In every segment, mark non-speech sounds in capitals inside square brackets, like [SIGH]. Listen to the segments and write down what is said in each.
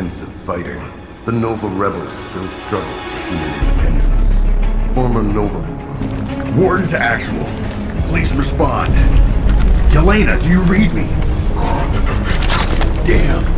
intensive fighting, the Nova rebels still struggle for human independence. Former Nova... Warden to actual. Please respond. Yelena, do you read me? Damn.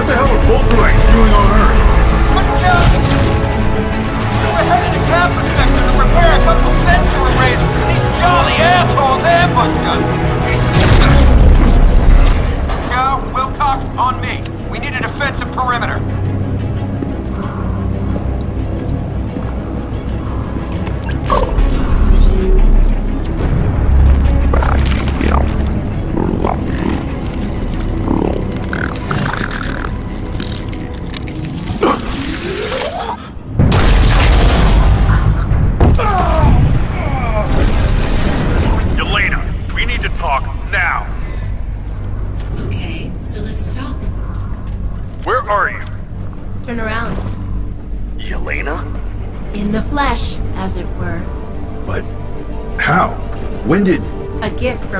What the hell are Volterites doing on Earth? It's What job? We're headed to Captain Sector to repair a couple sensor arrays. These jolly assholes ambushed us. Joe, Wilcox, on me. We need a defensive perimeter.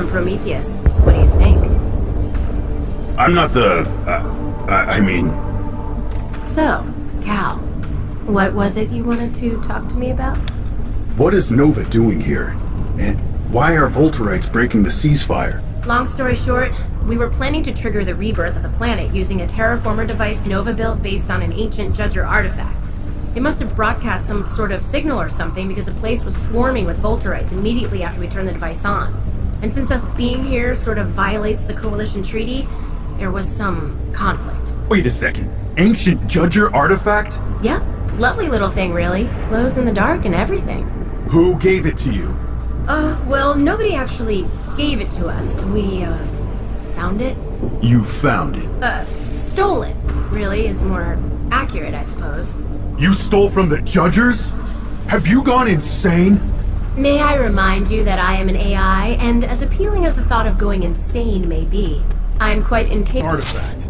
Prometheus. What do you think? I'm not the... Uh, I, I mean... So, Cal, what was it you wanted to talk to me about? What is Nova doing here? And why are Volterites breaking the ceasefire? Long story short, we were planning to trigger the rebirth of the planet using a terraformer device Nova built based on an ancient Judger artifact. It must have broadcast some sort of signal or something because the place was swarming with Volterites immediately after we turned the device on. And since us being here sort of violates the Coalition Treaty, there was some conflict. Wait a second. Ancient Judger artifact? Yep. Lovely little thing, really. Glows in the dark and everything. Who gave it to you? Uh, well, nobody actually gave it to us. We, uh, found it. You found it? Uh, stole it, really, is more accurate, I suppose. You stole from the Judgers? Have you gone insane? May I remind you that I am an AI, and as appealing as the thought of going insane may be, I am quite incapable- Artifact.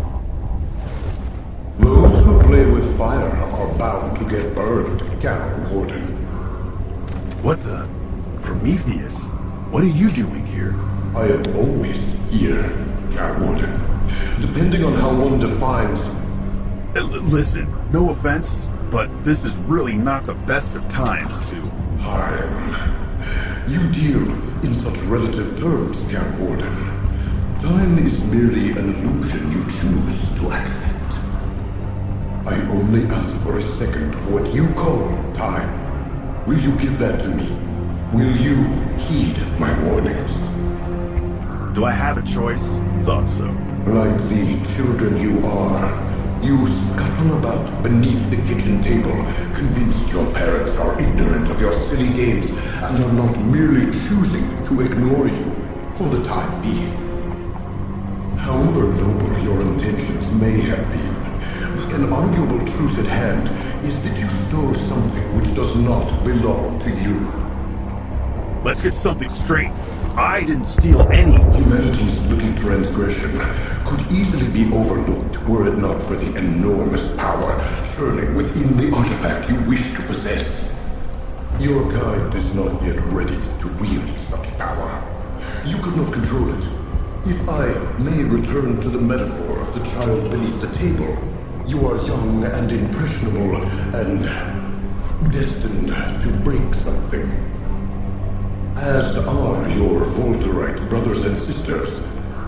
Those who play with fire are bound to get burned, Cal Warden. What the? Prometheus? What are you doing here? I am always here, Cal Warden. Depending on how one defines... Uh, listen, no offense, but this is really not the best of times to... Time. You deal in such relative terms, Cal Warden. Time is merely an illusion you choose to accept. I only ask for a second of what you call time. Will you give that to me? Will you heed my warnings? Do I have a choice? Thought so. Like the children you are, you scuttle about beneath the kitchen table, convinced your parents are ignorant of your silly games and are not merely choosing to ignore you for the time being. However noble your intentions may have been, an arguable truth at hand is that you stole something which does not belong to you. Let's get something straight. I didn't steal any. Humanity's little transgression could easily be overlooked were it not for the enormous power churning within the artifact you wish to possess. Your kind is not yet ready to wield such power. You could not control it. If I may return to the metaphor of the child beneath the table, you are young and impressionable and destined to break something as are your Volterite brothers and sisters.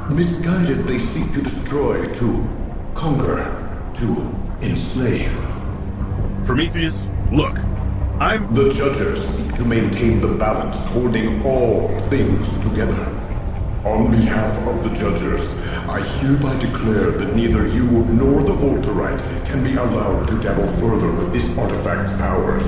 Misguided, they seek to destroy, to conquer, to enslave. Prometheus, look. I'm... The judges seek to maintain the balance, holding all things together. On behalf of the judges, I hereby declare that neither you nor the Volterite can be allowed to dabble further with this artifact's powers.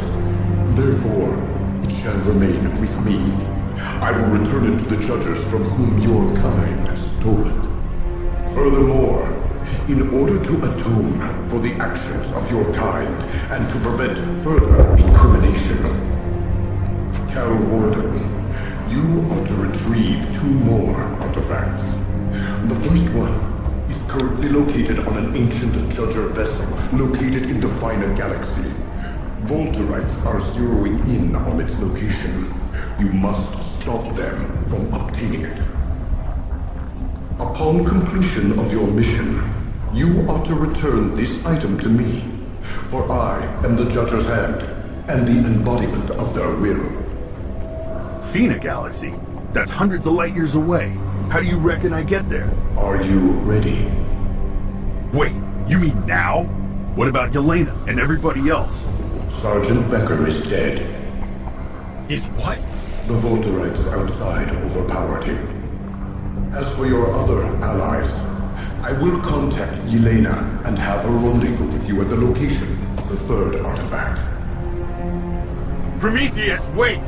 Therefore, it shall remain with me I will return it to the judges from whom your kind stole it. Furthermore, in order to atone for the actions of your kind and to prevent further incrimination, Cal Warden, you are to retrieve two more artifacts. The first one is currently located on an ancient Judger vessel located in Definer Galaxy. Volterites are zeroing in on its location. You must stop them from obtaining it. Upon completion of your mission, you are to return this item to me, for I am the Judger's hand and the embodiment of their will. Fina Galaxy? That's hundreds of light years away. How do you reckon I get there? Are you ready? Wait, you mean now? What about Yelena and everybody else? Sergeant Becker is dead. Is what? The Volterites outside overpowered him. As for your other allies, I will contact Yelena and have her rendezvous with you at the location of the third artifact. Prometheus, wait!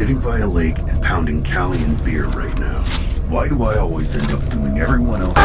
Sitting by a lake and pounding Callian beer right now. Why do I always end up doing everyone else?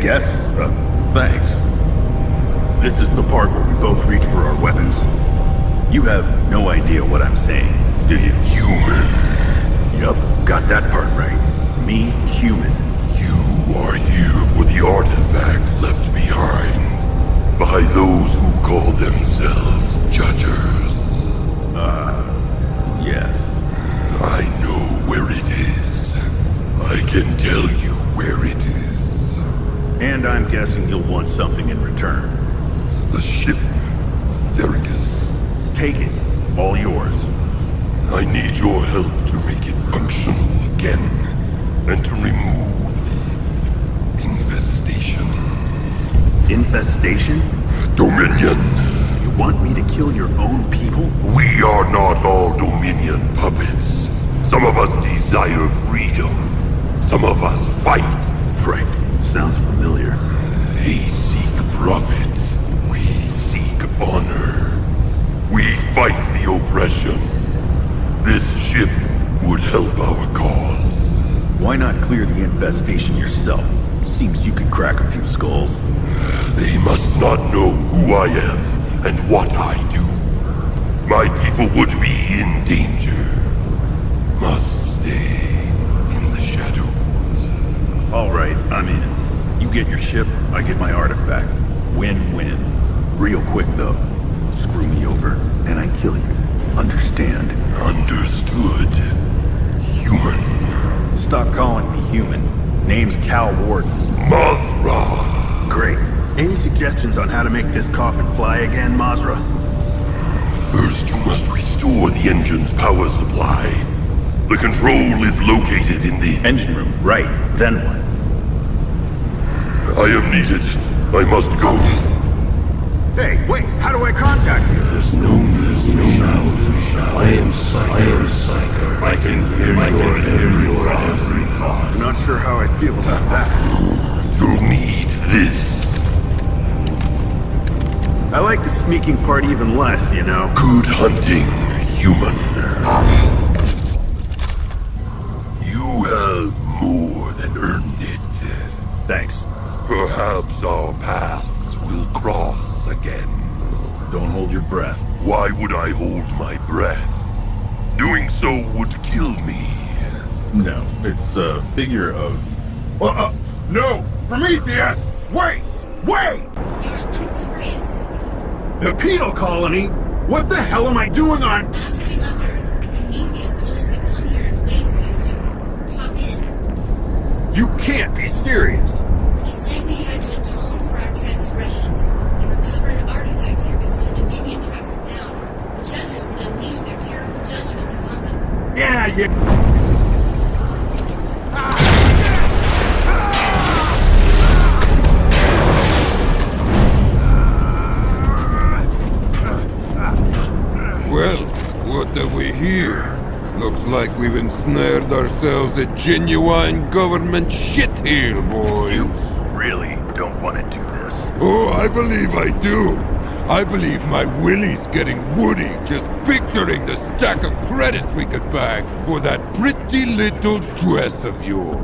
Guess. Uh, thanks. This is the part where we both reach for our weapons. You have no idea what I'm saying, do you? Human, Yup, got that part right. Me, human. you are here for the artifact left behind by those who call themselves Judgers. Yes. I know where it is. I can tell you where it is. And I'm guessing you'll want something in return. The ship, There it is. Take it. All yours. I need your help to make it functional again and to remove the infestation. Infestation? Dominion. You want me to kill your own people? We are not all Dominion puppets. Some of us desire freedom. Some of us fight. Right. Sounds familiar. They seek profits. We seek honor. We fight the oppression. This ship would help our cause. Why not clear the infestation yourself? Seems you could crack a few skulls. They must not know who I am and what I do. My people would be in danger. Must stay in the shadows. All right, I'm in. You get your ship, I get my artifact. Win-win. Real quick, though. Screw me over, and I kill you. Understand? Understood. Human. Stop calling me human. Name's Cal Warden. Mazra. Great. Any suggestions on how to make this coffin fly again, Mazra? First, you must restore the engine's power supply. The control is located in the... Engine room, right. Then what? I am needed. I must go. Hey, wait, how do I contact you? There's no there's no shout. I am Psyker. I am Psyker. I can hear I can hear your every thought. I'm not sure how I feel about that. You'll need this. I like the sneaking part even less, you know? Good hunting, human. Perhaps Perhaps our paths will cross again. Don't hold your breath. Why would I hold my breath? Doing so would kill me. No, it's a figure of... Uh, uh, no! Prometheus! Wait! Wait! The penal colony? What the hell am I doing on... a genuine government shitheel, boy. You really don't want to do this. Oh, I believe I do. I believe my willy's getting woody just picturing the stack of credits we could bag for that pretty little dress of yours.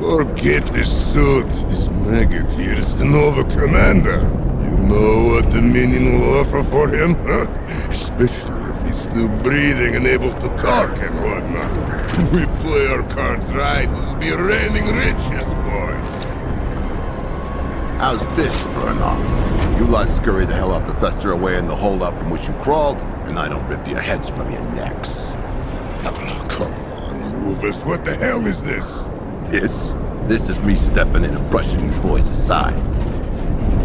Forget this suit. This maggot here is the Nova Commander. You know what Dominion will offer for him, huh? Especially he's still breathing and able to talk and whatnot. We play our cards right, we'll be reigning riches, boys. How's this for an offer? You lot scurry the hell out the fester away in the holdup from which you crawled, and I don't rip your heads from your necks. Oh, come on, Rufus, what the hell is this? This? This is me stepping in and brushing you boys aside.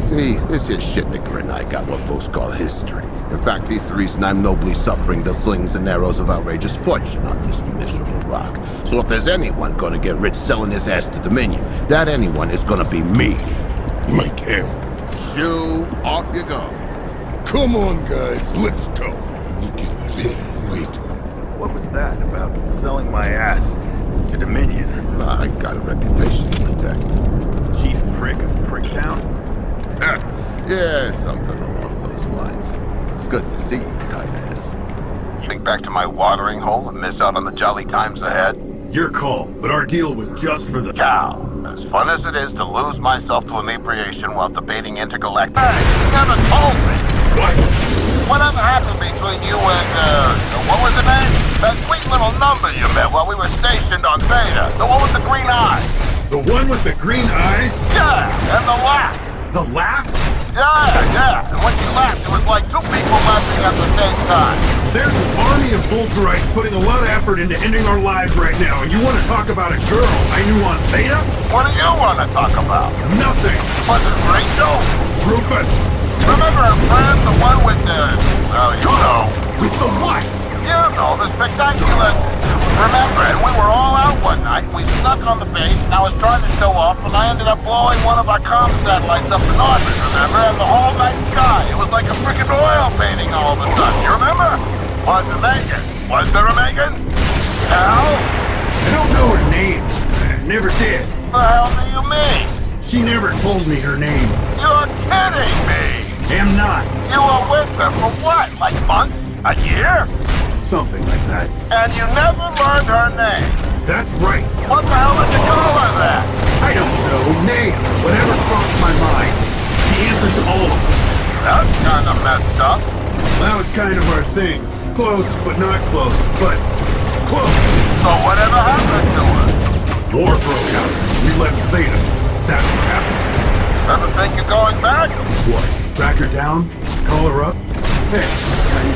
See, this here shitnicker and I got what folks call history. In fact, he's the reason I'm nobly suffering the slings and arrows of outrageous fortune on this miserable rock. So if there's anyone gonna get rich selling his ass to Dominion, that anyone is gonna be me. Like him. Shoo, off you go. Come on, guys, let's go. Wait, What was that about selling my ass to Dominion? I got a reputation to protect. Chief prick of Pricktown? [LAUGHS] Yeah, something. It's see you, tight ass. Think back to my watering hole and miss out on the jolly times ahead? Your call, but our deal was just for the... Cal, as fun as it is to lose myself to inebriation while debating intergalactic... Hey, you never told me! What? Whatever happened between you and, uh, what was the name? That sweet little number you met while we were stationed on Beta. The one with the green eyes. The one with the green eyes? Yeah, and the laugh. The laugh? Yeah, yeah. And when she laughed, it was like two people laughing at the same time. There's an army of Volterites putting a lot of effort into ending our lives right now, and you want to talk about a girl I knew on Theta? What do you want to talk about? Nothing! Was it Rachel? Rufus! Remember her friend, the one with the... Well, you know. With the what? You know, the spectacular... Remember, we were all out one night. We snuck on the base, and I was trying to show off, and I ended up blowing one of our comm satellites up in orbit, remember? And the whole night sky, it was like a freaking oil painting all of a sudden. You remember? Was it Megan? Was there a Megan? Hell? I don't know her name. I never did. The hell do you mean? She never told me her name. You're kidding me! Am not. You were with her for what? Like months? A year? Something like that. And you never learned her name? That's right. What the hell did you call her then? I don't know. Name. Whatever crossed my mind. The answer to all of them. That's kinda messed up. That was kind of our thing. Close, but not close. But close. So whatever happened to her? War broke out. We left Theta. That's what happened. Ever think you're going back? What? Track her down? Call her up? Hey,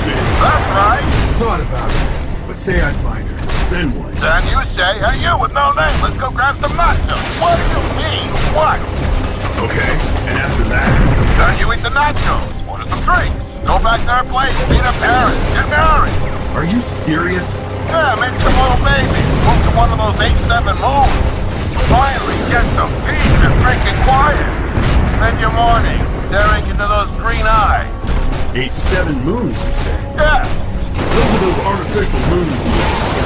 been? That's right. Thought about it. But say I find her. Then what? Then you say, hey you with no name, let's go grab some nachos. What do you mean? What? Okay. And after that? Then you eat the nachos, order some drinks, go back to our place, meet her parents, get married. Are you serious? Yeah, make some little babies, move to one of those 8-7 moons. Finally get some peace and freaking quiet. Spend your morning staring into those green eyes. Eight, seven moons, you say? Yeah, Those are those artificial moons,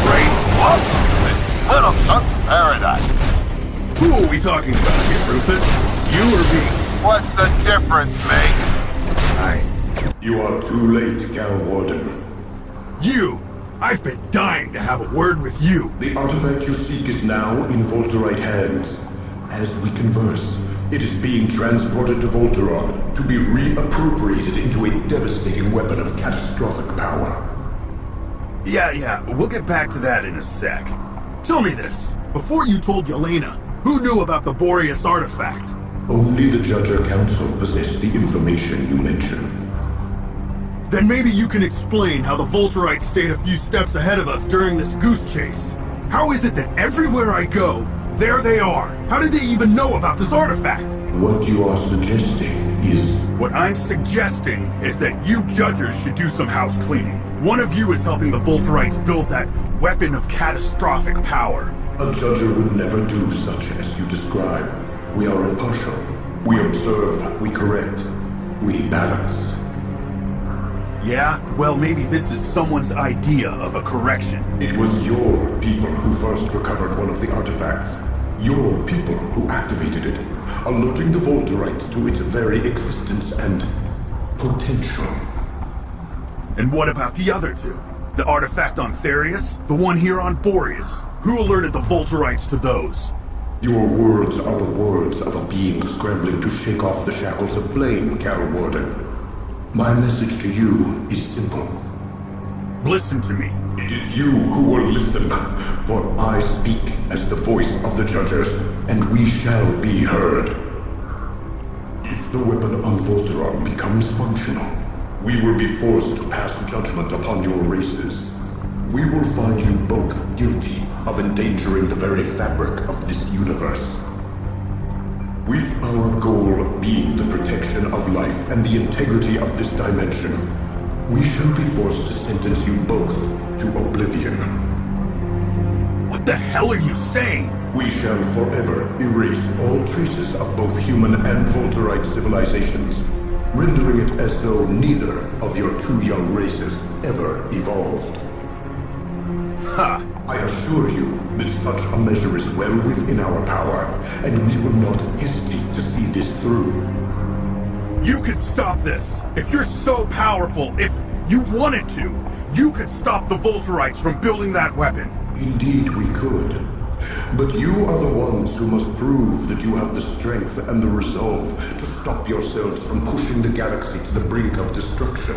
right? what? It's little chunks of paradise. Who are we talking about here, Rufus? You or me? What's the difference, mate? I. You are too late, Cal Warden. You! I've been dying to have a word with you! The artifact you seek is now in Volterite hands. As we converse, It is being transported to Volteron to be reappropriated into a devastating weapon of catastrophic power. Yeah, yeah, we'll get back to that in a sec. Tell me this. Before you told Yelena, who knew about the Boreas artifact? Only the Judger Council possessed the information you mentioned. Then maybe you can explain how the Volterites stayed a few steps ahead of us during this goose chase. How is it that everywhere I go, there they are? How did they even know about this artifact? What you are suggesting is What I'm suggesting is that you judges should do some house cleaning. One of you is helping the Volterites build that weapon of catastrophic power. a Judger would never do such as you describe. We are impartial. We observe, we correct, we balance. Yeah? Well, maybe this is someone's idea of a correction. It was your people who first recovered one of the artifacts. Your people who activated it, alerting the Volterites to its very existence and potential. And what about the other two? The artifact on Therius? The one here on Boreas? Who alerted the Volterites to those? Your words are the words of a being scrambling to shake off the shackles of blame, Cal Warden. My message to you is simple. Listen to me. It is you who will listen, for I speak as the voice of the judges, and we shall be heard. If the weapon on Volteron becomes functional, we will be forced to pass judgment upon your races. We will find you both guilty of endangering the very fabric of this universe. With our goal being the protection of life and the integrity of this dimension, we shall be forced to sentence you both to oblivion. What the hell are you saying? We shall forever erase all traces of both human and Volterite civilizations, rendering it as though neither of your two young races ever evolved. Ha! I assure you that such a measure is well within our power, and we will not hesitate to see this through. You could stop this! If you're so powerful, if you wanted to, you could stop the Volterites from building that weapon! Indeed, we could. But you are the ones who must prove that you have the strength and the resolve to stop yourselves from pushing the galaxy to the brink of destruction.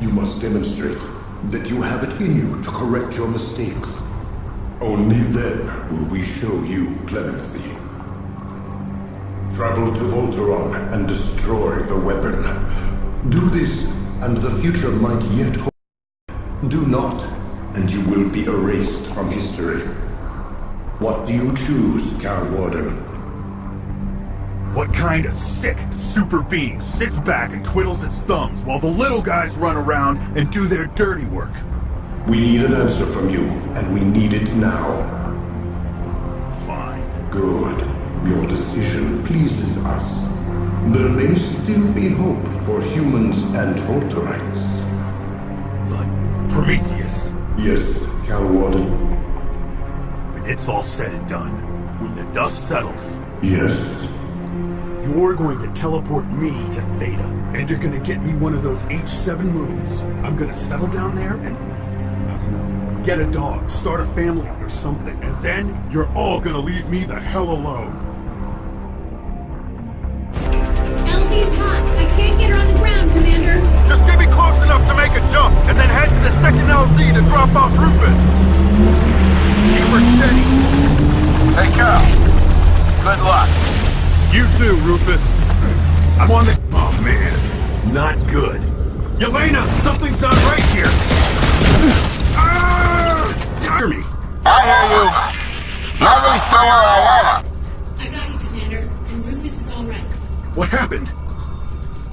You must demonstrate that you have it in you to correct your mistakes. Only then will we show you clemency. Travel to Volteron and destroy the weapon. Do this, and the future might yet hold. Do not, and you will be erased from history. What do you choose, Cal Warden? What kind of sick super being sits back and twiddles its thumbs while the little guys run around and do their dirty work? We need an answer from you, and we need it now. Fine. Good. Your decision pleases us. There may still be hope for humans and Volterites. But Prometheus, Yes, Cal Warden. when it's all said and done, when the dust settles, Yes. You're going to teleport me to Theta, and you're gonna get me one of those H7 moons. I'm gonna settle down there and, I don't know, get a dog, start a family or something, and then you're all gonna leave me the hell alone. LZ's hot. I can't get her on the ground, Commander. Just get me close enough to make a jump, and then head to the second LZ to drop off Rufus. Keep her steady. Hey, Cal. Good luck. You too, Rufus. I'm on the... Oh, man. Not good. Yelena, something's not right here. Ah! Hear me? I hear you. Not really sure where I am. I got you, Commander. And Rufus is all right. What happened?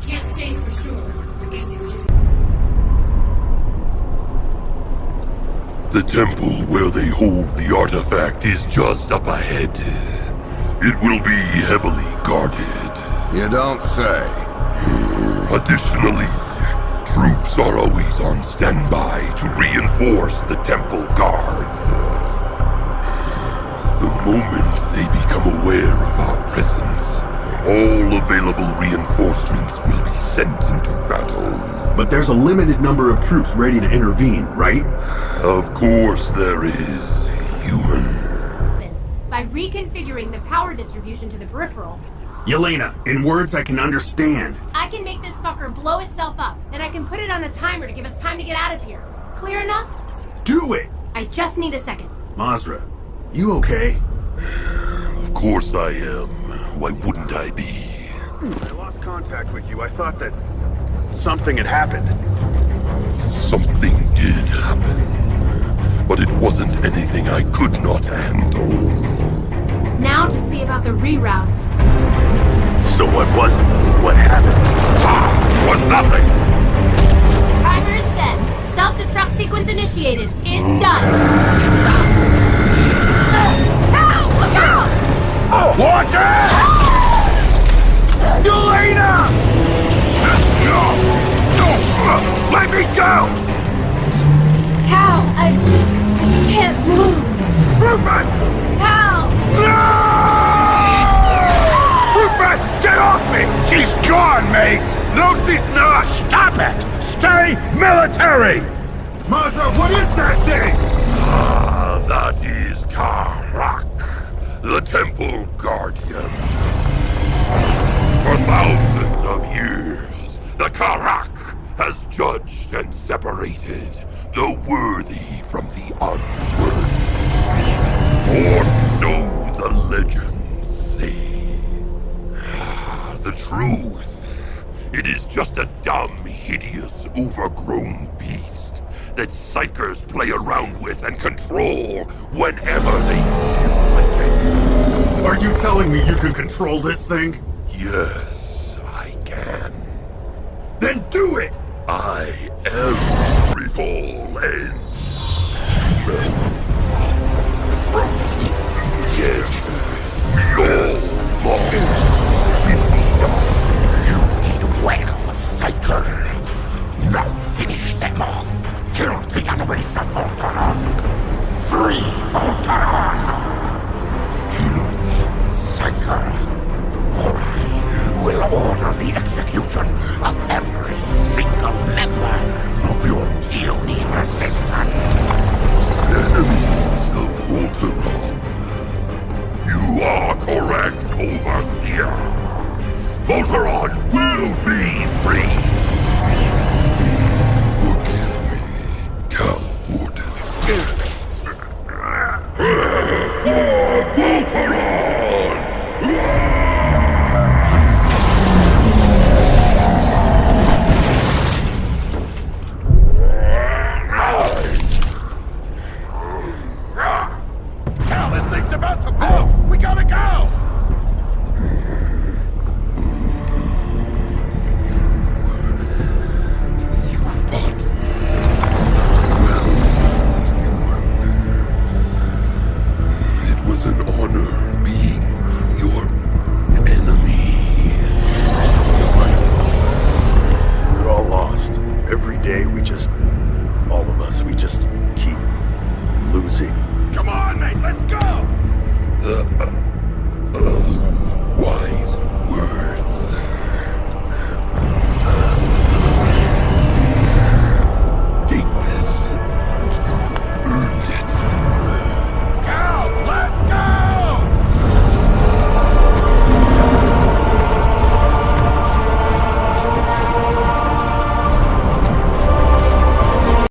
Can't say for sure. We're guessing some. The temple where they hold the artifact is just up ahead. It will be heavily guarded. You don't say. Additionally, troops are always on standby to reinforce the temple guards. The moment they become aware of our presence, all available reinforcements will be sent into battle. But there's a limited number of troops ready to intervene, right? Of course there is, human. By by reconfiguring the power distribution to the peripheral. Yelena, in words I can understand. I can make this fucker blow itself up, and I can put it on a timer to give us time to get out of here. Clear enough? Do it! I just need a second. Mazra, you okay? Of course I am. Why wouldn't I be? Hmm, I lost contact with you. I thought that something had happened. Something did happen. But it wasn't anything I could not handle. Now to see about the reroutes. So what was it? What happened? Ah, it was nothing! Timer is set. Self-destruct sequence initiated. It's done. Ow! Look out! Watch it! Yelena! No! No! Let me go! No, she's not! Stop it! Stay military! Mazra, what is that thing? Ah, that is Karak, the Temple Guardian. For thousands of years, the Karak has judged and separated the worthy from the unworthy. Or so the legends say. Ah, The truth, it is just a dumb, hideous, overgrown beast that Psykers play around with and control whenever they feel like it. Are you telling me you can control this thing? Yes, I can. Then do it! I am Revol and finish them. Kill the enemies of Volteron. Free Volteron. Kill them, Psyker. Or I will order the execution